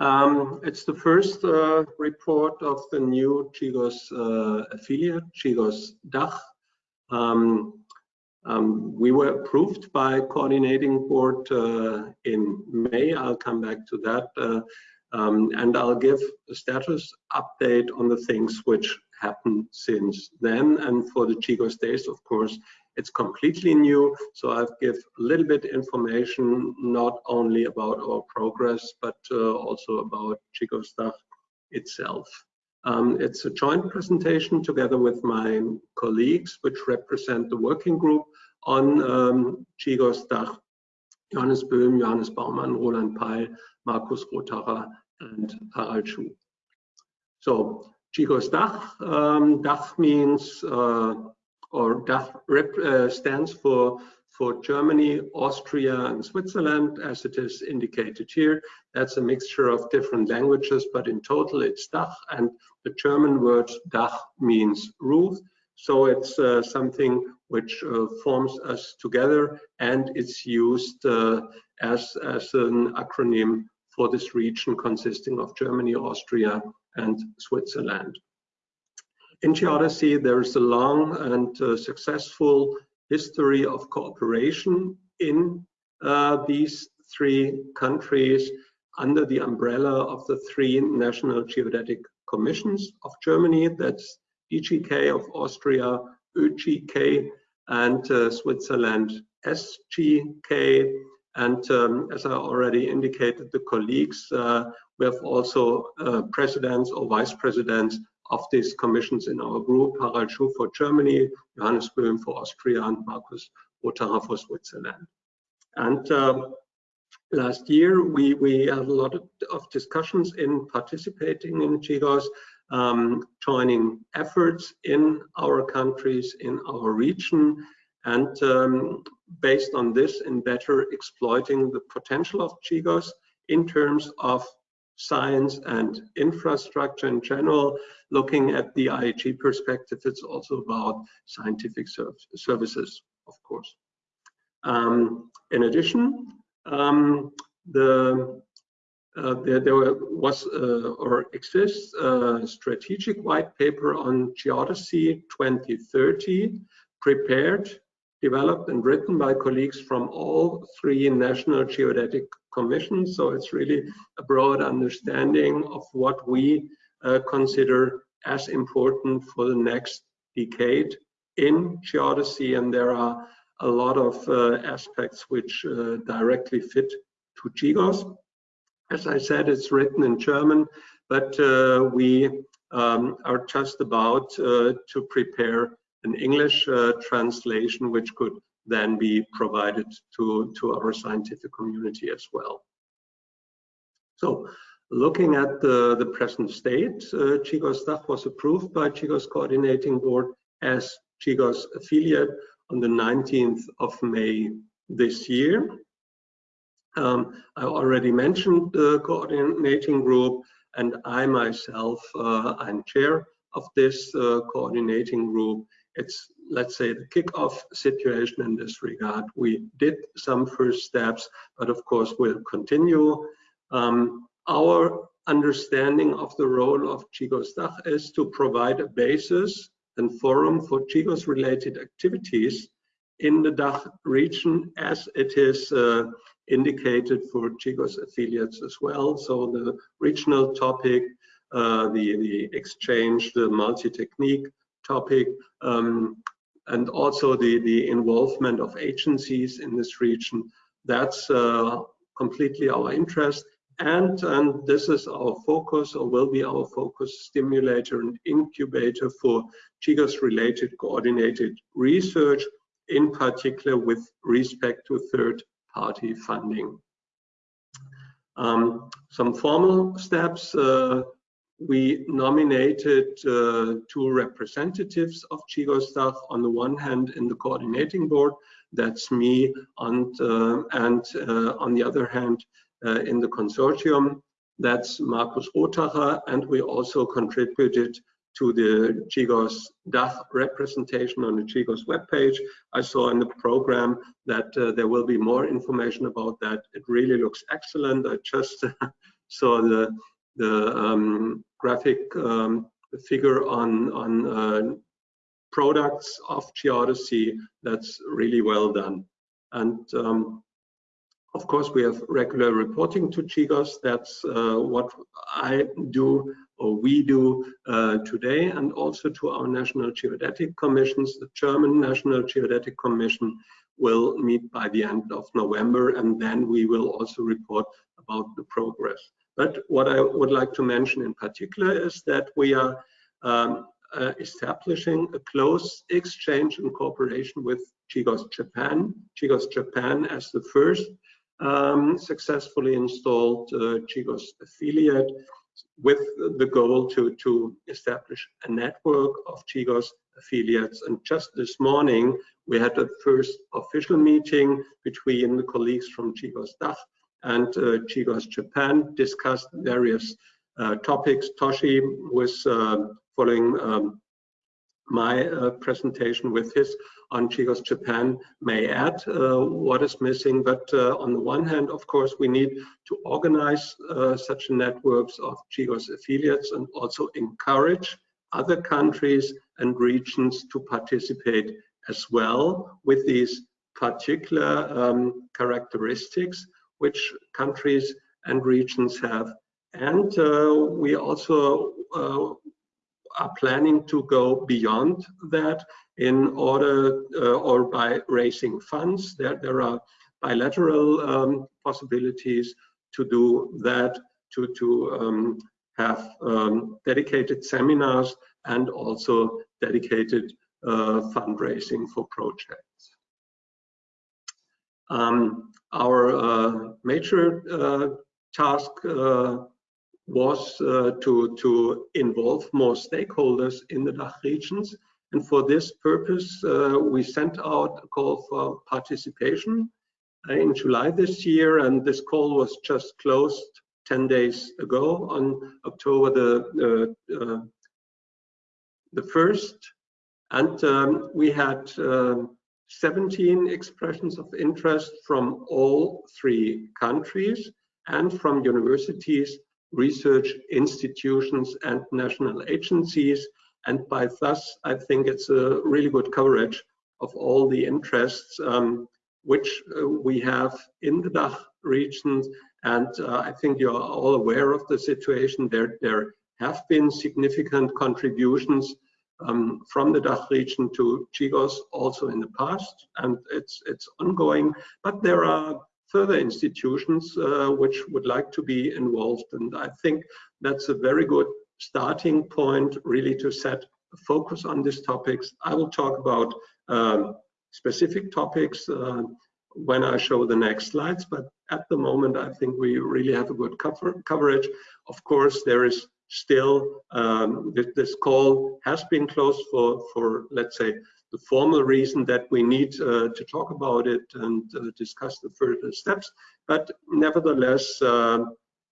Um, it's the first uh, report of the new GGOS uh, affiliate, GGOS DACH. Um, um, we were approved by coordinating board uh, in May. I'll come back to that. Uh, um, and I'll give a status update on the things which happened since then. And for the GGOS days, of course, it's completely new, so I've give a little bit information, not only about our progress, but uh, also about GGOS DACH itself. Um, it's a joint presentation together with my colleagues, which represent the working group on um, GGOS DACH, Johannes Böhm, Johannes Baumann, Roland Pail, Markus Rothacher, and Harald Schuh. So GGOS DACH, um, DACH means uh, or DACH uh, stands for for Germany, Austria, and Switzerland, as it is indicated here. That's a mixture of different languages, but in total it's DACH, and the German word DACH means roof. So it's uh, something which uh, forms us together, and it's used uh, as, as an acronym for this region consisting of Germany, Austria, and Switzerland. In geodesy, there is a long and uh, successful history of cooperation in uh, these three countries under the umbrella of the three national geodetic commissions of Germany, that's DGK of Austria, ÖGK, and uh, Switzerland, SGK. And um, as I already indicated, the colleagues, uh, we have also uh, presidents or vice presidents of these commissions in our group, Harald Schuh for Germany, Johannes Böhm for Austria, and Markus Rothacher for Switzerland. And uh, last year, we, we had a lot of, of discussions in participating in GGOS, um, joining efforts in our countries, in our region, and um, based on this, in better exploiting the potential of GGOS in terms of science and infrastructure in general. Looking at the IAG perspective, it's also about scientific services, of course. Um, in addition, um, the, uh, there, there, was uh, or exists a strategic white paper on geodesy 2030 prepared developed and written by colleagues from all three national geodetic commissions. So it's really a broad understanding of what we uh, consider as important for the next decade in geodesy. And there are a lot of uh, aspects which uh, directly fit to GGOS. As I said, it's written in German, but uh, we um, are just about uh, to prepare an English uh, translation, which could then be provided to, to our scientific community as well. So looking at the, the present state, uh, GGOS DACH was approved by GGOS Coordinating Board as GGOS affiliate on the 19th of May this year. Um, I already mentioned the coordinating group and I myself, uh, I'm chair of this uh, coordinating group it's let's say the kickoff situation in this regard. We did some first steps, but of course we'll continue. Um, our understanding of the role of GGOS DACH is to provide a basis and forum for GGOS related activities in the DACH region as it is uh, indicated for GGOS affiliates as well. So the regional topic, uh, the, the exchange, the multi-technique topic, um, and also the, the involvement of agencies in this region. That's uh, completely our interest. And, and this is our focus or will be our focus stimulator and incubator for GGOS related coordinated research, in particular with respect to third party funding. Um, some formal steps, uh, we nominated uh, two representatives of GGOS DACH on the one hand in the coordinating board, that's me, and, uh, and uh, on the other hand uh, in the consortium, that's Markus Rothacher, and we also contributed to the GGOS DACH representation on the GGOS webpage. I saw in the program that uh, there will be more information about that. It really looks excellent. I just saw the the um, graphic um, figure on on uh, products of Geodesy that's really well done. And um, of course, we have regular reporting to GGOS. That's uh, what I do or we do uh, today, and also to our national geodetic commissions. The German National Geodetic Commission will meet by the end of November, and then we will also report about the progress. But what I would like to mention in particular is that we are um, uh, establishing a close exchange and cooperation with GGOS Japan. GGOS Japan as the first um, successfully installed uh, GGOS affiliate with the goal to, to establish a network of GGOS affiliates. And just this morning, we had the first official meeting between the colleagues from GGOS DACH and uh, GGOS Japan, discussed various uh, topics. Toshi was uh, following um, my uh, presentation with his on GGOS Japan may add uh, what is missing. But on the one hand, of course, we need to organize such networks of GGOS affiliates and also encourage other countries and regions to participate as well with these particular um, characteristics which countries and regions have. And uh, we also uh, are planning to go beyond that in order uh, or by raising funds. There, there are bilateral um, possibilities to do that, to, to um, have um, dedicated seminars and also dedicated uh, fundraising for projects. Um, our uh, major uh, task uh, was uh, to, to involve more stakeholders in the DACH regions. And for this purpose, uh, we sent out a call for participation uh, in July this year, and this call was just closed 10 days ago on October the, uh, the 1st. And um, we had um, 17 expressions of interest from all three countries and from universities research institutions and national agencies. And by thus, I think it's a really good coverage of all the interests um, which uh, we have in the DACH regions. And uh, I think you're all aware of the situation. There, there have been significant contributions um, from the DACH region to GGOS also in the past, and it's it's ongoing. But there are further institutions uh, which would like to be involved. And I think that's a very good starting point really to set a focus on these topics. I will talk about um, specific topics uh, when I show the next slides, but at the moment I think we really have a good cover coverage. Of course, there is still um, this, call has been closed for, for let's say the formal reason that we need uh, to talk about it and uh, discuss the further steps. But nevertheless, uh,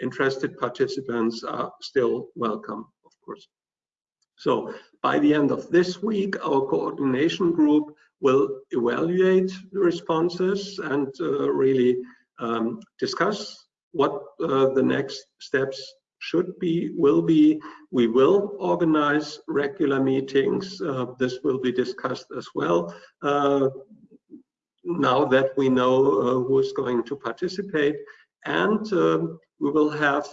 interested participants are still welcome, of course. So by the end of this week, our coordination group will evaluate the responses and uh, really um, discuss what uh, the next steps should be, will be. We will organize regular meetings. Uh, this will be discussed as well. Uh, now that we know uh, who is going to participate, and um, we will have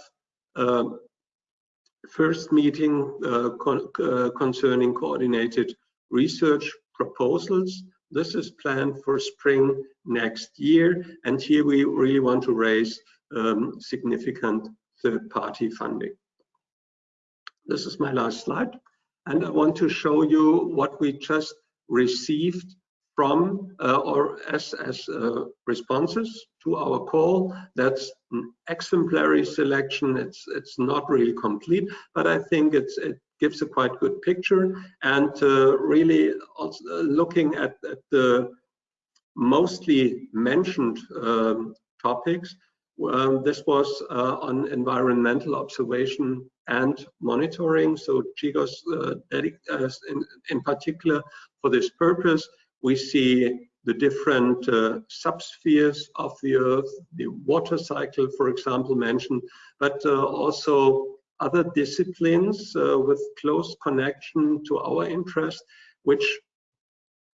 um, first meeting uh, con uh, concerning coordinated research proposals. This is planned for spring next year, and here we really want to raise um, significant third-party funding. This is my last slide, and I want to show you what we just received from uh, or as, as uh, responses to our call. That's an exemplary selection. It's it's not really complete, but I think it's it gives a quite good picture. And uh, really also uh, looking at, at, the mostly mentioned um, topics, um, this was uh, on environmental observation and monitoring. So GGOS, uh, uh, in, in, particular, for this purpose, we see the different uh, subspheres of the Earth, the water cycle, for example, mentioned, but uh, also other disciplines uh, with close connection to our interest, which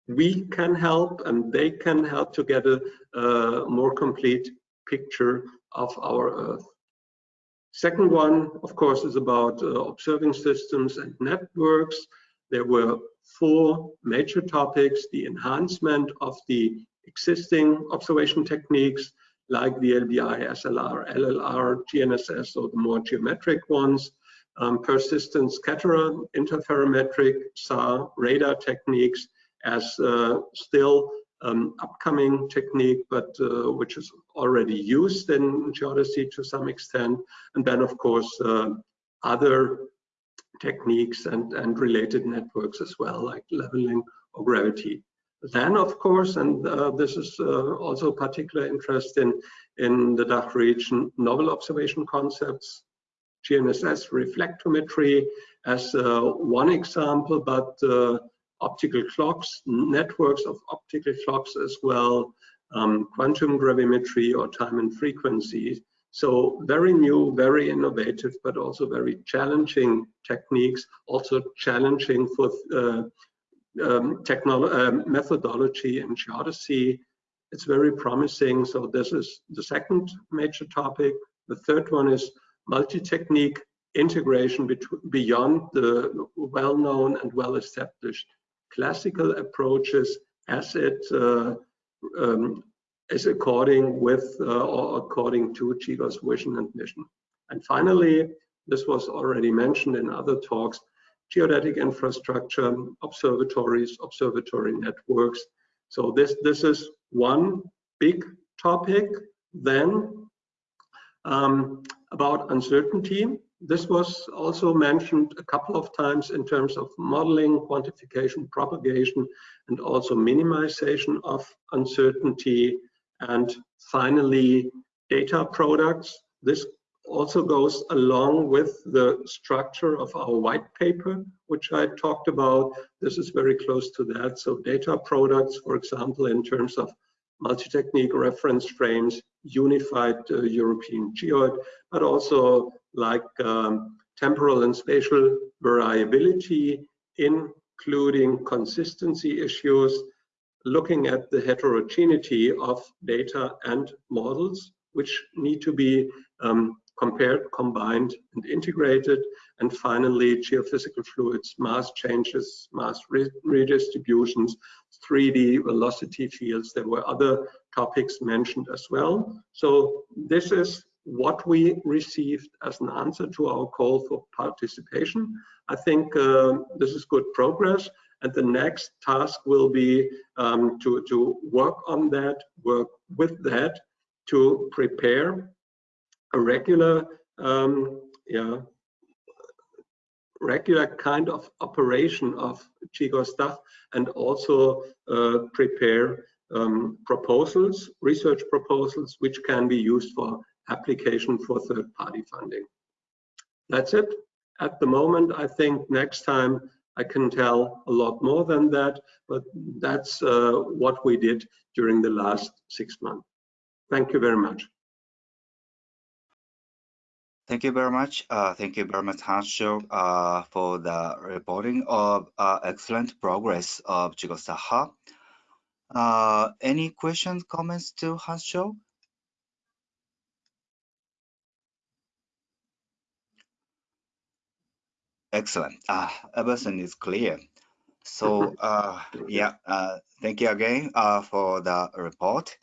we can help and they can help to get a more complete picture of our Earth. Second one, of course, is about uh, observing systems and networks. There were four major topics, the enhancement of the existing observation techniques like the LBI, SLR, LLR, GNSS, so the more geometric ones, um, persistent scatterer, interferometric, SAR, radar techniques as uh, still um, upcoming technique, but uh, which is already used in geodesy to some extent. And then, of course, uh, other techniques and, and related networks as well, like leveling or gravity. Then, of course, and uh, this is uh, also particular interest in, in the DACH region, novel observation concepts, GNSS reflectometry as uh, one example, but uh, optical clocks, networks of optical clocks as well, um, quantum gravimetry or time and frequency. So very new, very innovative, but also very challenging techniques, also challenging for uh, um, uh, methodology and geodesy. It's very promising. So this is the second major topic. The third one is multi-technique integration beyond the well-known and well-established classical approaches as it uh, um, is according with uh, or according to GGOS vision and mission. And finally, this was already mentioned in other talks, geodetic infrastructure, observatories, observatory networks. So this, this is one big topic. Then um, about uncertainty. This was also mentioned a couple of times in terms of modeling, quantification, propagation, and also minimization of uncertainty. And finally, data products. This also goes along with the structure of our white paper, which I talked about. This is very close to that. So data products, for example, in terms of multi-technique reference frames, unified uh, European geoid, but also like um, temporal and spatial variability, including consistency issues, looking at the heterogeneity of data and models, which need to be um, compared, combined, and integrated. And finally, geophysical fluids, mass changes, mass re redistributions, 3D velocity fields. There were other topics mentioned as well. So this is what we received as an answer to our call for participation. I think uh, this is good progress. And the next task will be um, to, to work on that, work with that, to prepare a regular um, yeah, regular kind of operation of GGOS DACH and also uh, prepare um, proposals, research proposals, which can be used for application for third-party funding. That's it. At the moment, I think next time I can tell a lot more than that, but that's uh, what we did during the last six months. Thank you very much. Thank you very much. Uh, thank you very much, Hans uh, for the reporting of uh, excellent progress of DACH. Uh, any questions, comments to Hans Excellent. Uh, everything is clear. So uh, yeah, uh, thank you again uh, for the report.